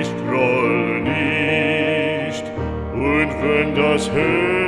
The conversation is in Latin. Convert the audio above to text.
ich groll nicht, und wenn das Herz